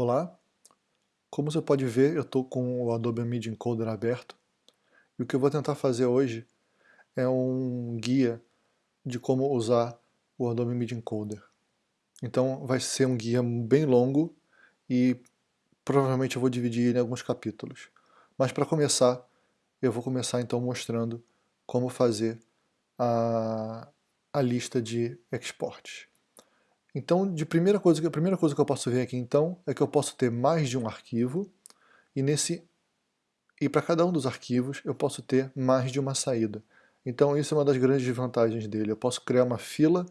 Olá, como você pode ver eu estou com o Adobe Media Encoder aberto e o que eu vou tentar fazer hoje é um guia de como usar o Adobe Media Encoder. Então vai ser um guia bem longo e provavelmente eu vou dividir ele em alguns capítulos. Mas para começar, eu vou começar então mostrando como fazer a, a lista de exportes. Então, de primeira coisa, a primeira coisa que eu posso ver aqui então é que eu posso ter mais de um arquivo e nesse e para cada um dos arquivos eu posso ter mais de uma saída. Então isso é uma das grandes vantagens dele. Eu posso criar uma fila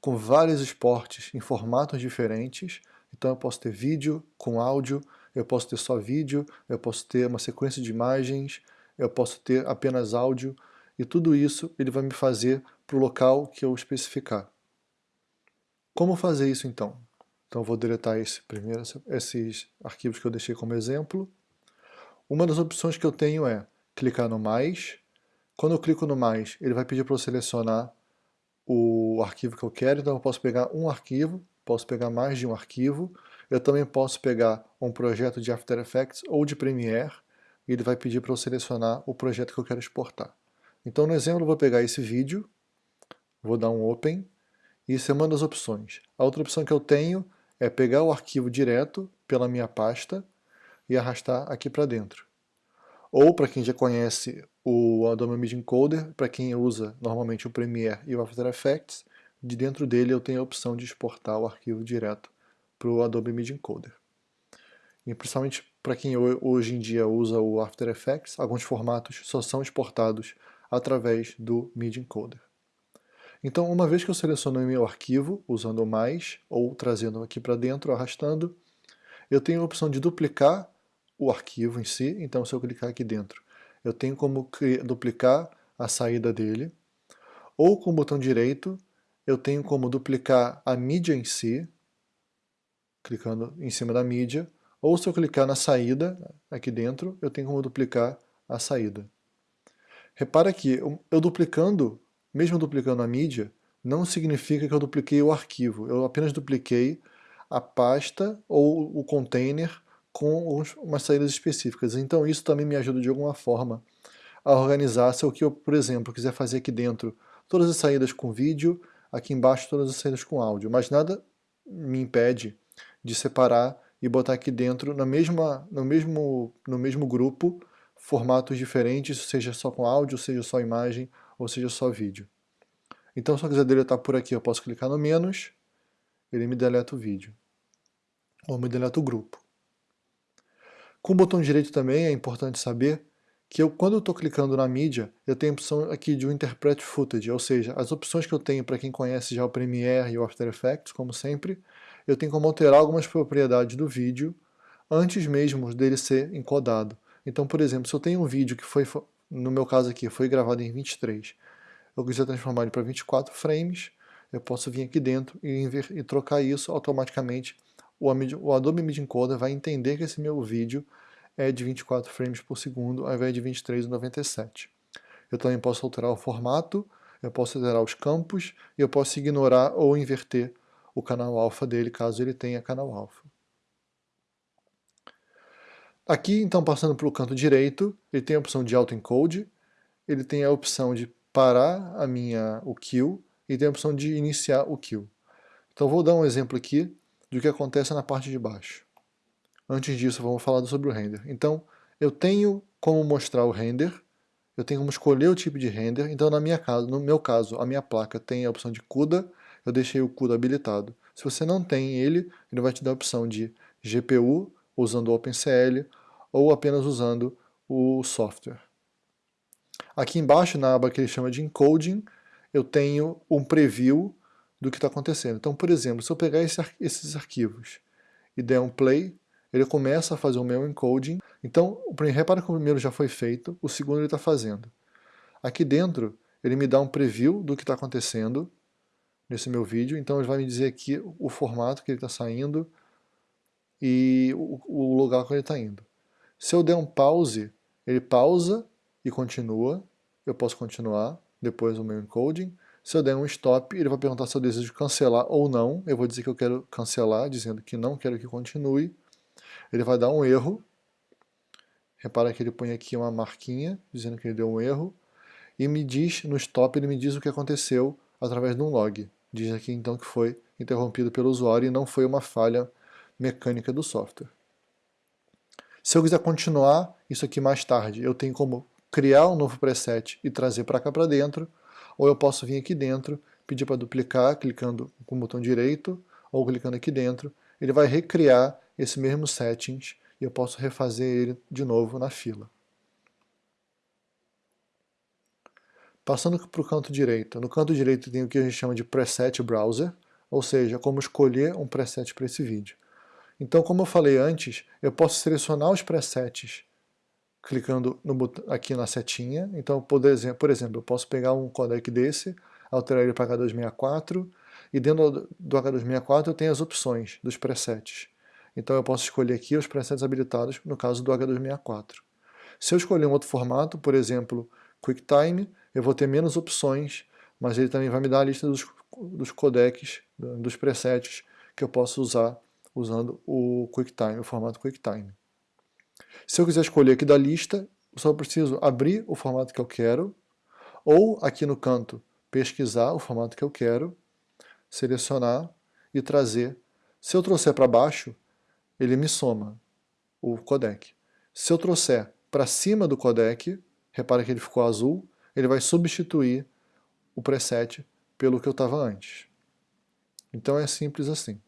com vários exportes em formatos diferentes. Então eu posso ter vídeo com áudio, eu posso ter só vídeo, eu posso ter uma sequência de imagens, eu posso ter apenas áudio e tudo isso ele vai me fazer para o local que eu especificar. Como fazer isso então? Então vou deletar esse primeiro, esses arquivos que eu deixei como exemplo. Uma das opções que eu tenho é clicar no mais. Quando eu clico no mais, ele vai pedir para eu selecionar o arquivo que eu quero, então eu posso pegar um arquivo, posso pegar mais de um arquivo, eu também posso pegar um projeto de After Effects ou de Premiere, e ele vai pedir para eu selecionar o projeto que eu quero exportar. Então no exemplo eu vou pegar esse vídeo, vou dar um Open, isso é uma das opções. A outra opção que eu tenho é pegar o arquivo direto pela minha pasta e arrastar aqui para dentro. Ou, para quem já conhece o Adobe Media Encoder, para quem usa normalmente o Premiere e o After Effects, de dentro dele eu tenho a opção de exportar o arquivo direto para o Adobe Media Encoder. E principalmente para quem hoje em dia usa o After Effects, alguns formatos só são exportados através do Media Encoder. Então, uma vez que eu seleciono o meu arquivo, usando o mais, ou trazendo aqui para dentro, arrastando, eu tenho a opção de duplicar o arquivo em si, então se eu clicar aqui dentro, eu tenho como duplicar a saída dele, ou com o botão direito, eu tenho como duplicar a mídia em si, clicando em cima da mídia, ou se eu clicar na saída, aqui dentro, eu tenho como duplicar a saída. Repara que eu duplicando mesmo duplicando a mídia, não significa que eu dupliquei o arquivo, eu apenas dupliquei a pasta ou o container com umas saídas específicas. Então isso também me ajuda de alguma forma a organizar se eu, que eu, por exemplo, quiser fazer aqui dentro. Todas as saídas com vídeo, aqui embaixo todas as saídas com áudio, mas nada me impede de separar e botar aqui dentro na mesma, no, mesmo, no mesmo grupo formatos diferentes, seja só com áudio, seja só imagem, ou seja só vídeo. Então se eu quiser deletar por aqui, eu posso clicar no menos, ele me deleta o vídeo. Ou me deleta o grupo. Com o botão direito também é importante saber que eu, quando eu estou clicando na mídia, eu tenho a opção aqui de um Interpret Footage, ou seja, as opções que eu tenho para quem conhece já o Premiere e o After Effects, como sempre, eu tenho como alterar algumas propriedades do vídeo antes mesmo dele ser encodado. Então, por exemplo, se eu tenho um vídeo que foi no meu caso aqui, foi gravado em 23, eu quiser transformar ele para 24 frames, eu posso vir aqui dentro e, e trocar isso automaticamente. O, o Adobe Media Encoder vai entender que esse meu vídeo é de 24 frames por segundo ao invés de 23,97. Eu também posso alterar o formato, eu posso alterar os campos e eu posso ignorar ou inverter o canal alfa dele, caso ele tenha canal alfa. Aqui, então, passando para o canto direito, ele tem a opção de autoencode, ele tem a opção de parar a minha, o kill e tem a opção de iniciar o kill. Então vou dar um exemplo aqui do que acontece na parte de baixo. Antes disso, vamos falar sobre o render. Então, eu tenho como mostrar o render, eu tenho como escolher o tipo de render, então na minha casa, no meu caso, a minha placa tem a opção de CUDA, eu deixei o CUDA habilitado. Se você não tem ele, ele vai te dar a opção de GPU, usando o OpenCL ou apenas usando o software. Aqui embaixo, na aba que ele chama de encoding, eu tenho um preview do que está acontecendo. Então, por exemplo, se eu pegar esse, esses arquivos e der um play, ele começa a fazer o meu encoding. Então, repara que o primeiro já foi feito, o segundo ele está fazendo. Aqui dentro, ele me dá um preview do que está acontecendo nesse meu vídeo, então ele vai me dizer aqui o formato que ele está saindo, e o, o lugar que ele está indo. Se eu der um pause, ele pausa e continua, eu posso continuar depois do meu encoding. Se eu der um stop, ele vai perguntar se eu desejo cancelar ou não, eu vou dizer que eu quero cancelar, dizendo que não quero que continue. ele vai dar um erro, repara que ele põe aqui uma marquinha, dizendo que ele deu um erro, e me diz, no stop, ele me diz o que aconteceu através de um log. Diz aqui então que foi interrompido pelo usuário e não foi uma falha mecânica do software. Se eu quiser continuar isso aqui mais tarde, eu tenho como criar um novo preset e trazer para cá para dentro, ou eu posso vir aqui dentro, pedir para duplicar, clicando com o botão direito, ou clicando aqui dentro, ele vai recriar esse mesmo settings e eu posso refazer ele de novo na fila. Passando para o canto direito, no canto direito tem o que a gente chama de Preset Browser, ou seja, como escolher um preset para esse vídeo. Então, como eu falei antes, eu posso selecionar os presets clicando no, aqui na setinha. Então, por exemplo, por exemplo, eu posso pegar um codec desse, alterar ele para H264, e dentro do H264 eu tenho as opções dos presets. Então eu posso escolher aqui os presets habilitados, no caso do H264. Se eu escolher um outro formato, por exemplo, QuickTime, eu vou ter menos opções, mas ele também vai me dar a lista dos, dos codecs, dos presets que eu posso usar usando o QuickTime, o formato QuickTime. Se eu quiser escolher aqui da lista, eu só preciso abrir o formato que eu quero, ou aqui no canto, pesquisar o formato que eu quero, selecionar e trazer. Se eu trouxer para baixo, ele me soma o codec. Se eu trouxer para cima do codec, repara que ele ficou azul, ele vai substituir o preset pelo que eu estava antes. Então é simples assim.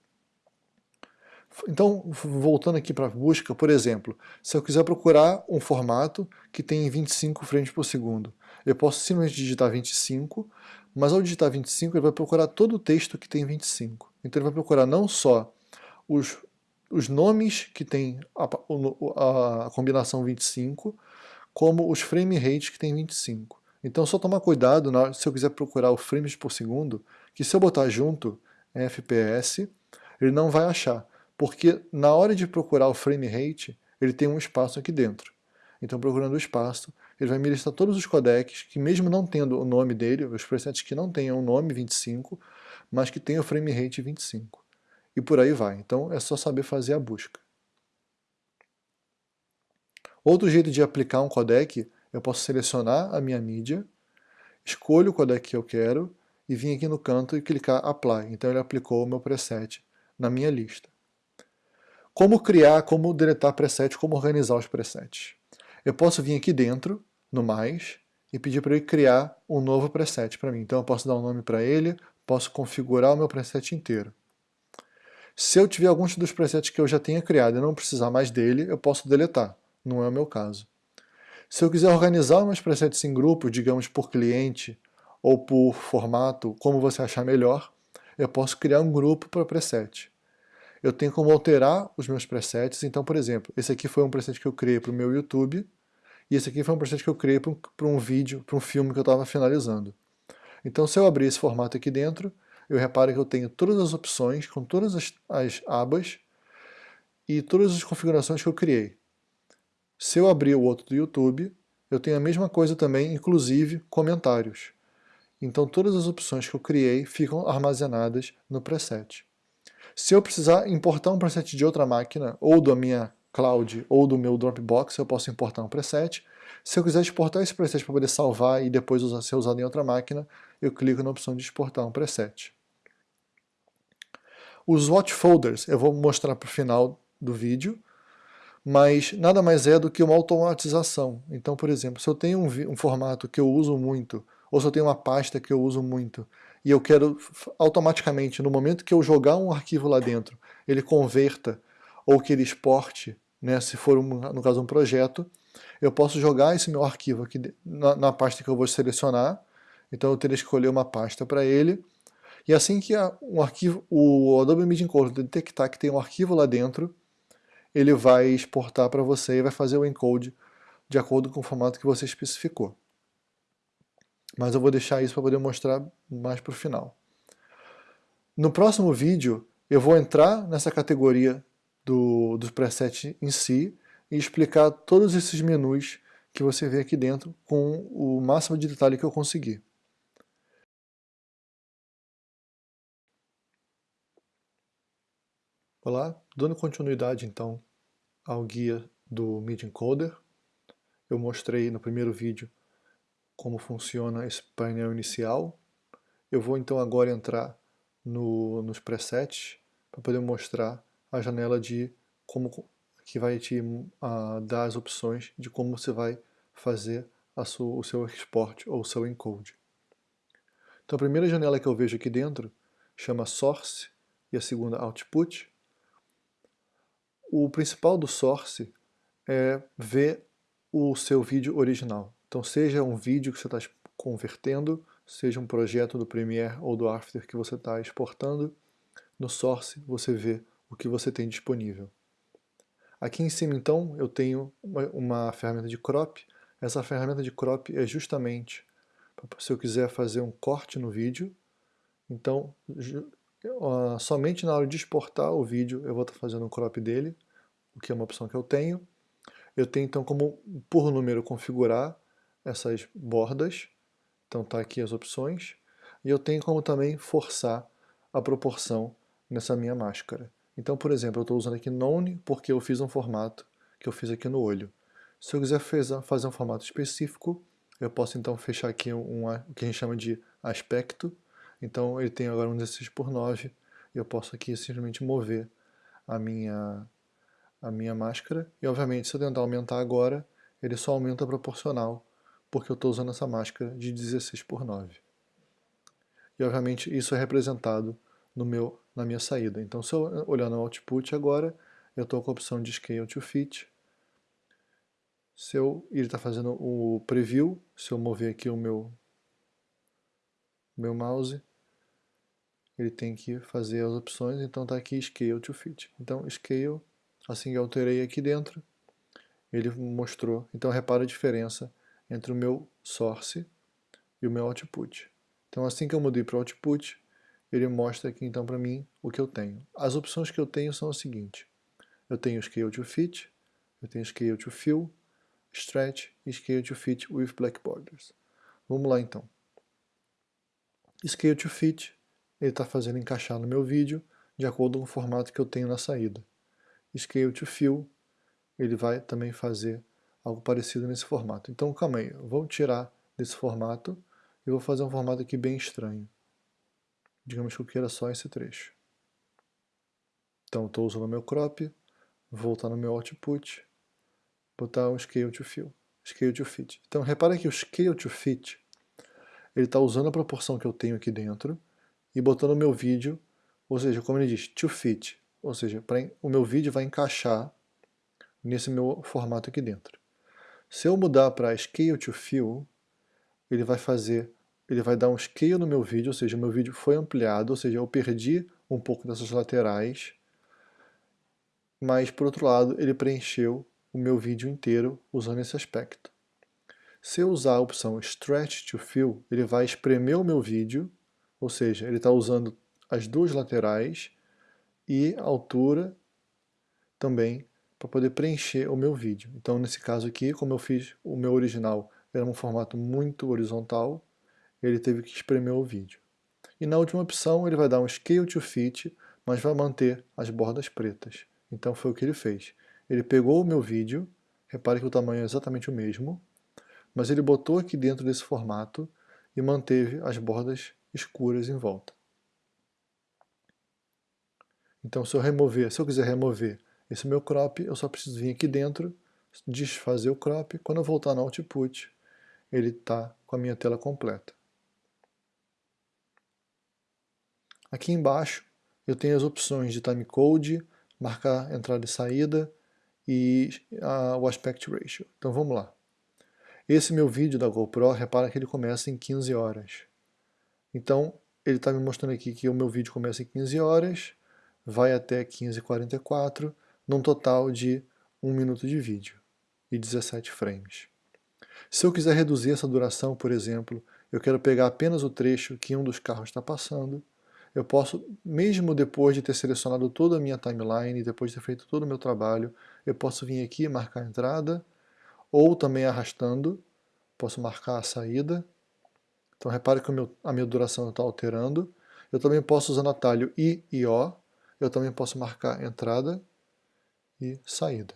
Então, voltando aqui para a busca, por exemplo, se eu quiser procurar um formato que tem 25 frames por segundo, eu posso simplesmente digitar 25, mas ao digitar 25 ele vai procurar todo o texto que tem 25. Então ele vai procurar não só os, os nomes que tem a, a, a combinação 25, como os frame rates que tem 25. Então só tomar cuidado na, se eu quiser procurar o frames por segundo, que se eu botar junto FPS, ele não vai achar, porque na hora de procurar o frame rate, ele tem um espaço aqui dentro. Então procurando o espaço, ele vai me listar todos os codecs que mesmo não tendo o nome dele, os presets que não tenham o nome 25, mas que tenham o frame rate 25. E por aí vai. Então é só saber fazer a busca. Outro jeito de aplicar um codec eu posso selecionar a minha mídia, escolho o codec que eu quero e vim aqui no canto e clicar Apply. Então ele aplicou o meu preset na minha lista. Como criar, como deletar preset, como organizar os presets. Eu posso vir aqui dentro, no mais, e pedir para ele criar um novo preset para mim. Então eu posso dar um nome para ele, posso configurar o meu preset inteiro. Se eu tiver alguns dos presets que eu já tenha criado e não precisar mais dele, eu posso deletar. Não é o meu caso. Se eu quiser organizar meus presets em grupos, digamos por cliente ou por formato, como você achar melhor, eu posso criar um grupo para preset. Eu tenho como alterar os meus presets, então, por exemplo, esse aqui foi um preset que eu criei para o meu YouTube, e esse aqui foi um preset que eu criei para um, vídeo, para um filme que eu estava finalizando. Então, se eu abrir esse formato aqui dentro, eu reparo que eu tenho todas as opções, com todas as, as abas, e todas as configurações que eu criei. Se eu abrir o outro do YouTube, eu tenho a mesma coisa também, inclusive comentários. Então todas as opções que eu criei ficam armazenadas no preset. Se eu precisar importar um preset de outra máquina, ou da minha cloud, ou do meu Dropbox, eu posso importar um preset. Se eu quiser exportar esse preset para poder salvar e depois usar, ser usado em outra máquina, eu clico na opção de exportar um preset. Os watch folders eu vou mostrar para o final do vídeo, mas nada mais é do que uma automatização. Então, por exemplo, se eu tenho um, um, formato que eu uso muito, ou se eu tenho uma pasta que eu uso muito, e eu quero automaticamente, no momento que eu jogar um arquivo lá dentro, ele converta ou que ele exporte, né, se for, um, no caso, um projeto, eu posso jogar esse meu arquivo aqui na, na pasta que eu vou selecionar, então eu teria que escolher uma pasta para ele, e assim que a, um arquivo, o Adobe Media Encoder detectar que tem um arquivo lá dentro, ele vai exportar para você e vai fazer o encode de acordo com o formato que você especificou. Mas eu vou deixar isso para poder mostrar mais para o final. No próximo vídeo, eu vou entrar nessa categoria do, dos presets em si e explicar todos esses menus que você vê aqui dentro com o máximo de detalhe que eu conseguir. Olá, dando continuidade então ao guia do MIDI Encoder. Eu mostrei no primeiro vídeo como funciona esse painel inicial. Eu vou então agora entrar no, nos presets para poder mostrar a janela de como que vai te uh, dar as opções de como você vai fazer sua, o seu export ou o seu encode. Então a primeira janela que eu vejo aqui dentro chama Source e a segunda Output. O principal do Source é ver o seu vídeo original. Então seja um vídeo que você está convertendo, seja um projeto do Premiere ou do After que você está exportando, no Source você vê o que você tem disponível. Aqui em cima então eu tenho uma, uma ferramenta de crop. Essa ferramenta de crop é justamente se eu quiser fazer um corte no vídeo. Então somente na hora de exportar o vídeo eu vou estar fazendo um crop dele, o que é uma opção que eu tenho. Eu tenho então como por número configurar essas bordas. Então está aqui as opções. E eu tenho como também forçar a proporção nessa minha máscara. Então, por exemplo, eu estou usando aqui None porque eu fiz um formato que eu fiz aqui no olho. Se eu quiser fazer um formato específico, eu posso então fechar aqui um, o que a gente chama de aspecto. Então ele tem agora um 16 por 9 e eu posso aqui simplesmente mover a minha, a minha máscara. E obviamente se eu tentar aumentar agora, ele só aumenta proporcional, porque eu estou usando essa máscara de 16 por 9. E obviamente isso é representado no meu, na minha saída. Então se eu olhar no output agora, eu estou com a opção de Scale to Fit. Se eu, ele está fazendo o preview, se eu mover aqui o meu, meu mouse, ele tem que fazer as opções, então está aqui Scale to Fit. Então Scale, assim que eu alterei aqui dentro, ele mostrou. Então repara a diferença entre o meu source e o meu output. Então assim que eu mudei para o output, ele mostra aqui então para mim o que eu tenho. As opções que eu tenho são as seguintes. Eu tenho Scale to Fit, eu tenho Scale to Fill, Stretch e Scale to Fit with Black Borders. Vamos lá então. Scale to Fit, ele está fazendo encaixar no meu vídeo de acordo com o formato que eu tenho na saída. Scale to Fill, ele vai também fazer algo parecido nesse formato. Então calma aí, vou tirar desse formato e vou fazer um formato aqui bem estranho. Digamos que eu queira só esse trecho. Então estou usando o meu crop, voltar no meu output, botar um scale to fill, scale to fit. Então repara que o scale to fit, ele está usando a proporção que eu tenho aqui dentro e botando o meu vídeo, ou seja, como ele diz, to fit, ou seja, pra, o meu vídeo vai encaixar nesse meu formato aqui dentro. Se eu mudar para scale to fill, ele vai fazer ele vai dar um scale no meu vídeo, ou seja, meu vídeo foi ampliado, ou seja, eu perdi um pouco dessas laterais, mas por outro lado ele preencheu o meu vídeo inteiro usando esse aspecto. Se eu usar a opção Stretch to Fill, ele vai espremer o meu vídeo, ou seja, ele está usando as duas laterais e a altura também para poder preencher o meu vídeo. Então nesse caso aqui, como eu fiz o meu original, era um formato muito horizontal, ele teve que espremer o vídeo. E na última opção ele vai dar um Scale to Fit, mas vai manter as bordas pretas. Então foi o que ele fez. Ele pegou o meu vídeo, repare que o tamanho é exatamente o mesmo, mas ele botou aqui dentro desse formato e manteve as bordas escuras em volta. Então se eu remover, se eu quiser remover esse meu crop, eu só preciso vir aqui dentro, desfazer o crop, quando eu voltar no output, ele está com a minha tela completa. Aqui embaixo eu tenho as opções de timecode, marcar entrada e saída e a, o aspect ratio. Então vamos lá. Esse meu vídeo da GoPro, repara que ele começa em 15 horas. Então ele está me mostrando aqui que o meu vídeo começa em 15 horas, vai até 15h44, num total de 1 minuto de vídeo e 17 frames. Se eu quiser reduzir essa duração, por exemplo, eu quero pegar apenas o trecho que um dos carros está passando, eu posso, mesmo depois de ter selecionado toda a minha timeline, depois de ter feito todo o meu trabalho, eu posso vir aqui e marcar a entrada, ou também arrastando, posso marcar a saída. Então repare que meu, a minha duração está alterando. Eu também posso usar o atalho I e O, eu também posso marcar entrada e saída.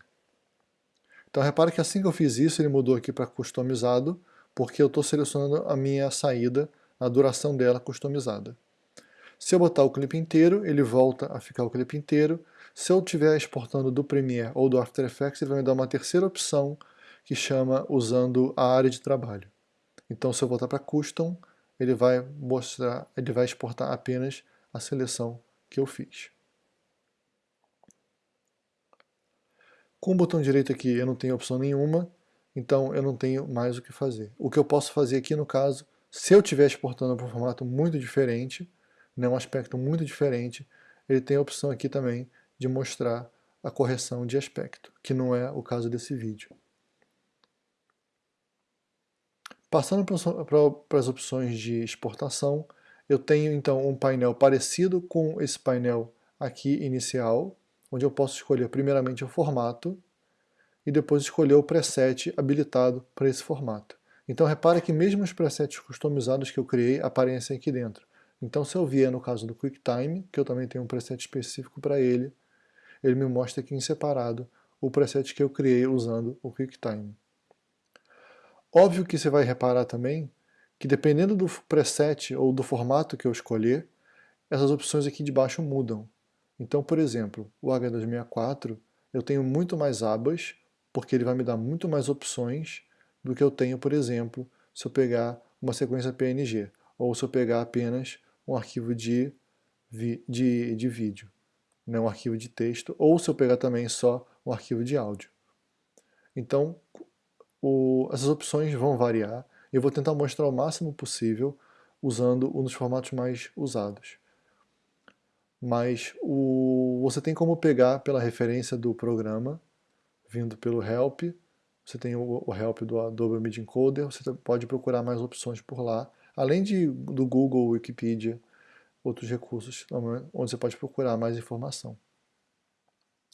Então repara que assim que eu fiz isso, ele mudou aqui para customizado, porque eu estou selecionando a minha saída, a duração dela customizada. Se eu botar o clipe inteiro, ele volta a ficar o clipe inteiro. Se eu estiver exportando do Premiere ou do After Effects, ele vai me dar uma terceira opção que chama usando a área de trabalho. Então se eu voltar para Custom, ele vai mostrar, ele vai exportar apenas a seleção que eu fiz. Com o botão direito aqui eu não tenho opção nenhuma, então eu não tenho mais o que fazer. O que eu posso fazer aqui no caso, se eu estiver exportando para um formato muito diferente, né, um aspecto muito diferente, ele tem a opção aqui também de mostrar a correção de aspecto, que não é o caso desse vídeo. Passando para as opções de exportação, eu tenho então um painel parecido com esse painel aqui inicial, onde eu posso escolher primeiramente o formato e depois escolher o preset habilitado para esse formato. Então repare que mesmo os presets customizados que eu criei aparecem aqui dentro. Então se eu vier no caso do QuickTime, que eu também tenho um preset específico para ele, ele me mostra aqui em separado o preset que eu criei usando o QuickTime. Óbvio que você vai reparar também que dependendo do preset ou do formato que eu escolher, essas opções aqui de baixo mudam. Então, por exemplo, o H264, eu tenho muito mais abas, porque ele vai me dar muito mais opções do que eu tenho, por exemplo, se eu pegar uma sequência PNG, ou se eu pegar apenas um arquivo de, de, de vídeo, né, um arquivo de texto, ou se eu pegar também só um arquivo de áudio. Então, o, essas opções vão variar, eu vou tentar mostrar o máximo possível usando um dos formatos mais usados mas o, você tem como pegar pela referência do programa, vindo pelo help, você tem o, o help do Adobe Media Encoder, você pode procurar mais opções por lá, além de, do Google, Wikipedia, outros recursos onde você pode procurar mais informação.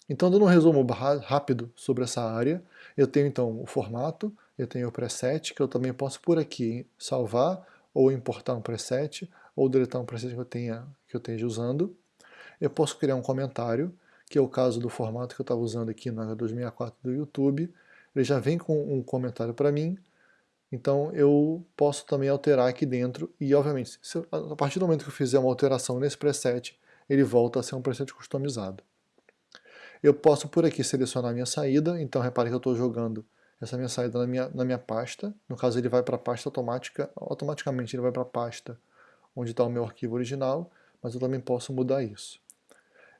Então, dando um resumo rápido sobre essa área, eu tenho então o formato, eu tenho o preset, que eu também posso por aqui salvar ou importar um preset, ou deletar um preset que eu tenha que eu esteja usando. Eu posso criar um comentário, que é o caso do formato que eu estava usando aqui no H264 do YouTube. Ele já vem com um comentário para mim, então eu posso também alterar aqui dentro e, obviamente, eu, a partir do momento que eu fizer uma alteração nesse preset, ele volta a ser um preset customizado. Eu posso por aqui selecionar a minha saída, então repare que eu estou jogando essa minha saída na minha, na minha pasta. No caso ele vai para a pasta automática, automaticamente ele vai para a pasta onde está o meu arquivo original, mas eu também posso mudar isso.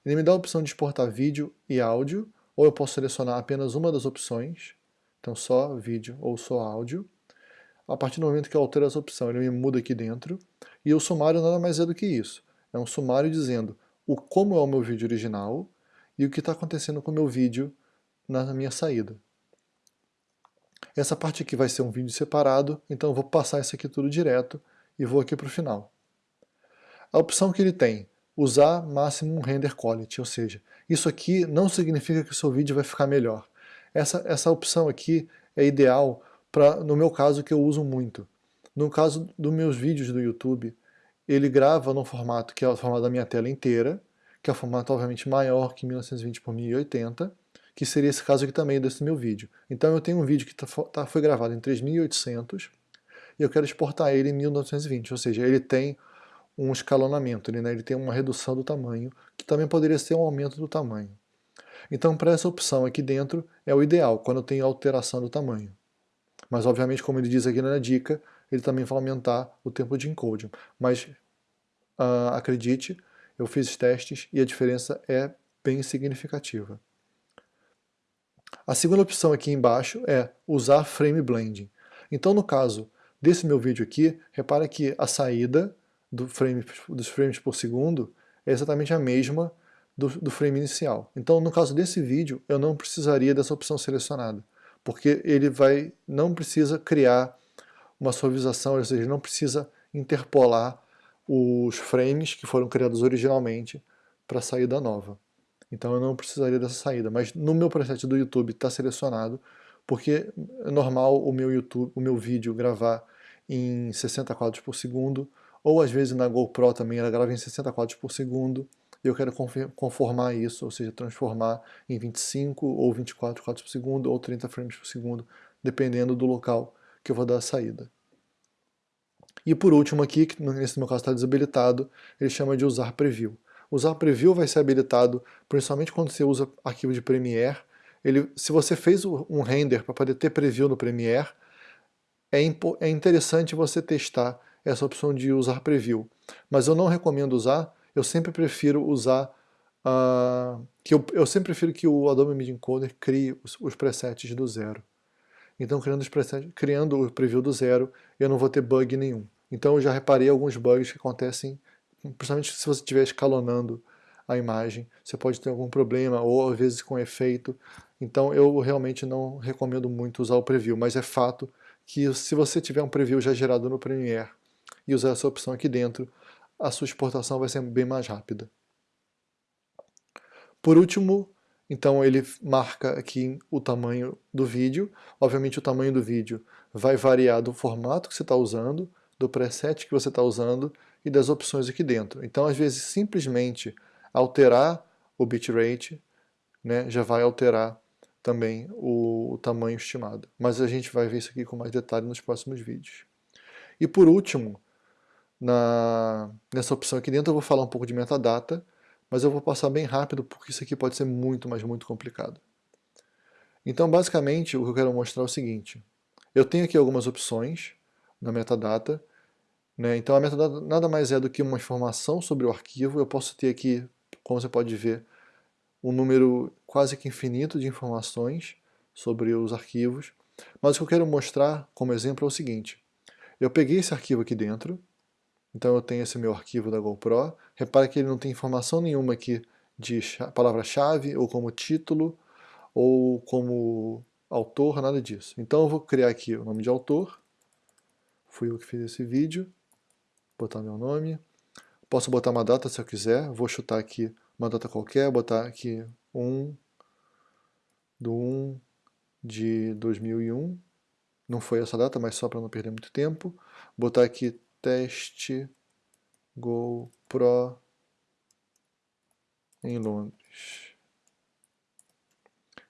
Ele me dá a opção de exportar vídeo e áudio, ou eu posso selecionar apenas uma das opções, então só vídeo ou só áudio. A partir do momento que eu altero essa opção, ele me muda aqui dentro, e o sumário nada mais é do que isso. É um sumário dizendo o como é o meu vídeo original e o que está acontecendo com o meu vídeo na minha saída. Essa parte aqui vai ser um vídeo separado, então eu vou passar isso aqui tudo direto e vou aqui para o final. A opção que ele tem usar máximo render quality, ou seja, isso aqui não significa que o seu vídeo vai ficar melhor. Essa, essa opção aqui é ideal para, no meu caso, que eu uso muito. No caso dos meus vídeos do YouTube, ele grava no formato que é o formato da minha tela inteira, que é um formato obviamente maior que 1920 por 1080, que seria esse caso aqui também desse meu vídeo. Então eu tenho um vídeo que tá, tá, foi gravado em 3800 e eu quero exportar ele em 1920, ou seja, ele tem um escalonamento, ele, né, ele tem uma redução do tamanho, que também poderia ser um aumento do tamanho. Então para essa opção aqui dentro é o ideal, quando tenho alteração do tamanho. Mas obviamente, como ele diz aqui na dica, ele também vai aumentar o tempo de encoding. Mas uh, acredite, eu fiz testes e a diferença é bem significativa. A segunda opção aqui embaixo é usar Frame Blending. Então no caso desse meu vídeo aqui, repara que a saída do frame, dos frames por segundo é exatamente a mesma do, do frame inicial. Então, no caso desse vídeo, eu não precisaria dessa opção selecionada, porque ele vai, não precisa criar uma suavização, ou seja, não precisa interpolar os frames que foram criados originalmente para a saída nova. Então eu não precisaria dessa saída, mas no meu preset do YouTube está selecionado, porque é normal o meu YouTube, o meu vídeo gravar em 60 quadros por segundo, ou às vezes na GoPro também ela grava em 60 quadros por segundo, e eu quero conformar isso, ou seja, transformar em 25 ou 24 quadros por segundo ou 30 frames por segundo, dependendo do local que eu vou dar a saída. E por último aqui, que nesse meu caso está desabilitado, ele chama de usar preview. Usar preview vai ser habilitado principalmente quando você usa arquivo de Premiere. Ele, se você fez um render para poder ter preview no Premiere, é, é interessante você testar essa opção de usar preview. Mas eu não recomendo usar, eu sempre prefiro usar uh, que eu, eu, sempre prefiro que o Adobe Media Encoder crie os, os presets do zero. Então criando, os presets, criando o preview do zero, eu não vou ter bug nenhum. Então eu já reparei alguns bugs que acontecem, principalmente se você estiver escalonando a imagem, você pode ter algum problema, ou às vezes com efeito. Então eu realmente não recomendo muito usar o preview, mas é fato que se você tiver um preview já gerado no Premiere e usar essa opção aqui dentro, a sua exportação vai ser bem mais rápida. Por último, então ele marca aqui o tamanho do vídeo. Obviamente o tamanho do vídeo vai variar do formato que você está usando, do preset que você está usando e das opções aqui dentro. Então às vezes simplesmente alterar o bitrate né, já vai alterar também o, o tamanho estimado. Mas a gente vai ver isso aqui com mais detalhe nos próximos vídeos. E por último, na, nessa opção aqui dentro eu vou falar um pouco de metadata, mas eu vou passar bem rápido porque isso aqui pode ser muito, mas muito complicado. Então basicamente o que eu quero mostrar é o seguinte, eu tenho aqui algumas opções na metadata, né? então a metadata nada mais é do que uma informação sobre o arquivo, eu posso ter aqui, como você pode ver, um número quase que infinito de informações sobre os arquivos, mas o que eu quero mostrar como exemplo é o seguinte, eu peguei esse arquivo aqui dentro, então eu tenho esse meu arquivo da GoPro. Repare que ele não tem informação nenhuma aqui de palavra-chave, ou como título, ou como autor, nada disso. Então eu vou criar aqui o nome de autor. Fui eu que fiz esse vídeo. Botar meu nome. Posso botar uma data se eu quiser. Vou chutar aqui uma data qualquer, botar aqui 1 do 1 de 2001. Não foi essa data, mas só para não perder muito tempo. Botar aqui teste GoPro em Londres.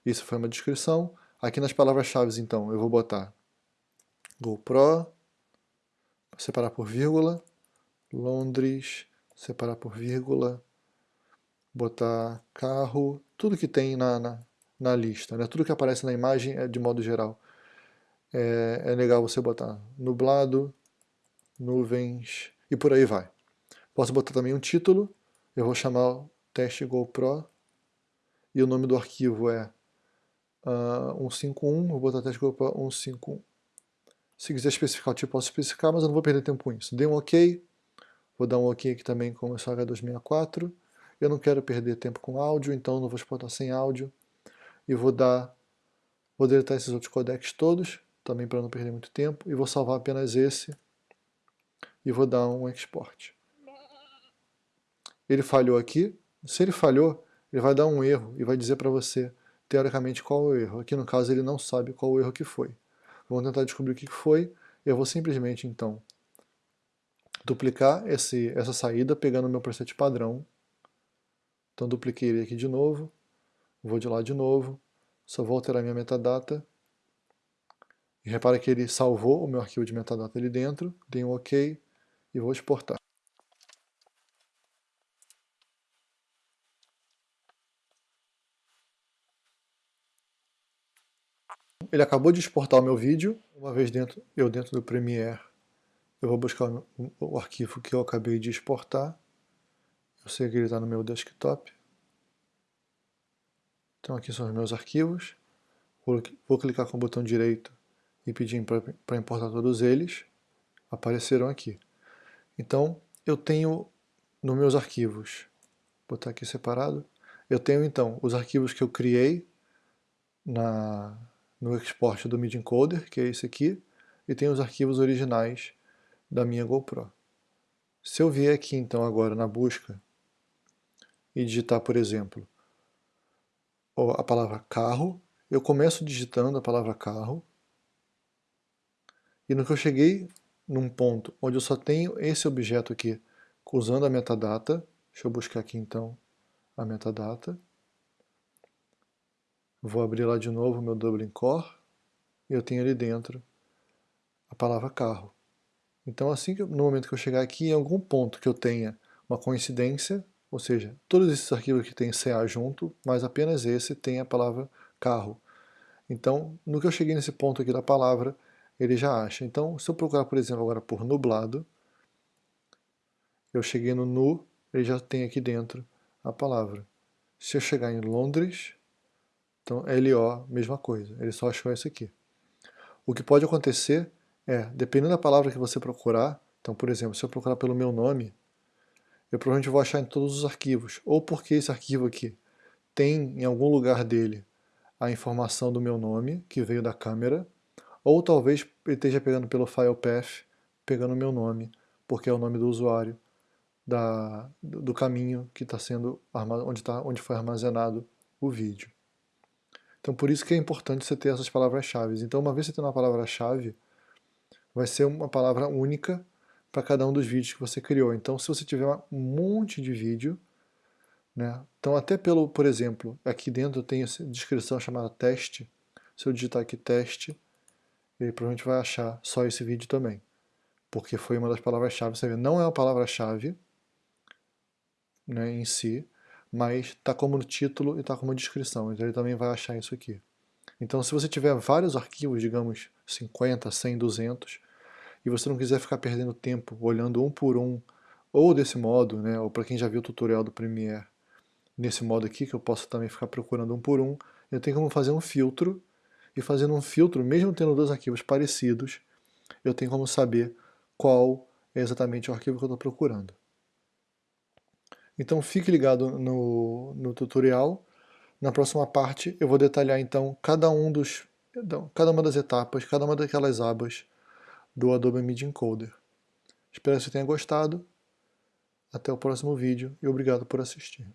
Isso foi uma descrição. Aqui nas palavras-chave, então, eu vou botar GoPro, separar por vírgula, Londres, separar por vírgula, botar carro, tudo que tem na, na, na lista, né? tudo que aparece na imagem é de modo geral. É, é legal você botar nublado, nuvens e por aí vai. Posso botar também um título, eu vou chamar teste GoPro e o nome do arquivo é uh, ah, 151, vou botar teste GoPro 151. Se quiser especificar o tipo, posso especificar, mas eu não vou perder tempo com isso. Dei um OK, vou dar um OK aqui também com o H264. Eu não quero perder tempo com áudio, então não vou exportar sem áudio. E vou dar, vou deletar esses outros codecs todos, também para não perder muito tempo, e vou salvar apenas esse e vou dar um export. Ele falhou aqui, se ele falhou, ele vai dar um erro e vai dizer para você, teoricamente, qual é o erro. Aqui no caso ele não sabe qual o erro que foi. Vamos tentar descobrir o que foi, eu vou simplesmente então duplicar esse, essa saída pegando o meu preset padrão. Então dupliquei ele aqui de novo, vou de lá de novo, só vou alterar minha metadata. E repara que ele salvou o meu arquivo de metadata ali dentro, dei um OK, e vou exportar. Ele acabou de exportar o meu vídeo, uma vez dentro, eu dentro do Premiere, eu vou buscar o arquivo que eu acabei de exportar. Eu sei que ele está no meu desktop. Então aqui são os meus arquivos. Vou, vou clicar com o botão direito e pedir para importar todos eles. Apareceram aqui. Então, eu tenho nos meus arquivos, vou botar aqui separado, eu tenho então os arquivos que eu criei na, no export do MIDI Encoder, que é esse aqui, e tenho os arquivos originais da minha GoPro. Se eu vier aqui então agora na busca e digitar, por exemplo, a palavra carro, eu começo digitando a palavra carro, e no que eu cheguei num ponto onde eu só tenho esse objeto aqui usando a metadata, deixa eu buscar aqui então, a metadata. Vou abrir lá de novo o meu Dublin Core e eu tenho ali dentro a palavra carro. Então assim que no momento que eu chegar aqui, em algum ponto que eu tenha uma coincidência, ou seja, todos esses arquivos que tem CA junto, mas apenas esse tem a palavra carro. Então, no que eu cheguei nesse ponto aqui da palavra, ele já acha. Então, se eu procurar, por exemplo, agora por nublado, eu cheguei no nu, ele já tem aqui dentro a palavra. Se eu chegar em Londres, então LO, mesma coisa, ele só achou esse aqui. O que pode acontecer é, dependendo da palavra que você procurar, então, por exemplo, se eu procurar pelo meu nome, eu provavelmente vou achar em todos os arquivos, ou porque esse arquivo aqui tem em algum lugar dele a informação do meu nome, que veio da câmera, ou talvez ele esteja pegando pelo file path, pegando o meu nome, porque é o nome do usuário, da, do caminho que está sendo, onde, tá, onde foi armazenado o vídeo. Então por isso que é importante você ter essas palavras-chave. Então uma vez você tendo uma palavra-chave, vai ser uma palavra única para cada um dos vídeos que você criou. Então se você tiver um monte de vídeo, né, então até pelo, por exemplo, aqui dentro tem essa descrição chamada teste, se eu digitar aqui teste, ele provavelmente vai achar só esse vídeo também, porque foi uma das palavras-chave, você vê, não é uma palavra-chave né, em si, mas está como título e está como descrição, então ele também vai achar isso aqui. Então se você tiver vários arquivos, digamos 50, 100, 200, e você não quiser ficar perdendo tempo olhando um por um, ou desse modo, né, ou para quem já viu o tutorial do Premiere, nesse modo aqui, que eu posso também ficar procurando um por um, eu tenho como fazer um filtro, e fazendo um filtro, mesmo tendo dois arquivos parecidos, eu tenho como saber qual é exatamente o arquivo que eu estou procurando. Então fique ligado no, no tutorial. Na próxima parte eu vou detalhar então cada um dos cada uma das etapas, cada uma daquelas abas do Adobe Media Encoder. Espero que você tenha gostado. Até o próximo vídeo e obrigado por assistir.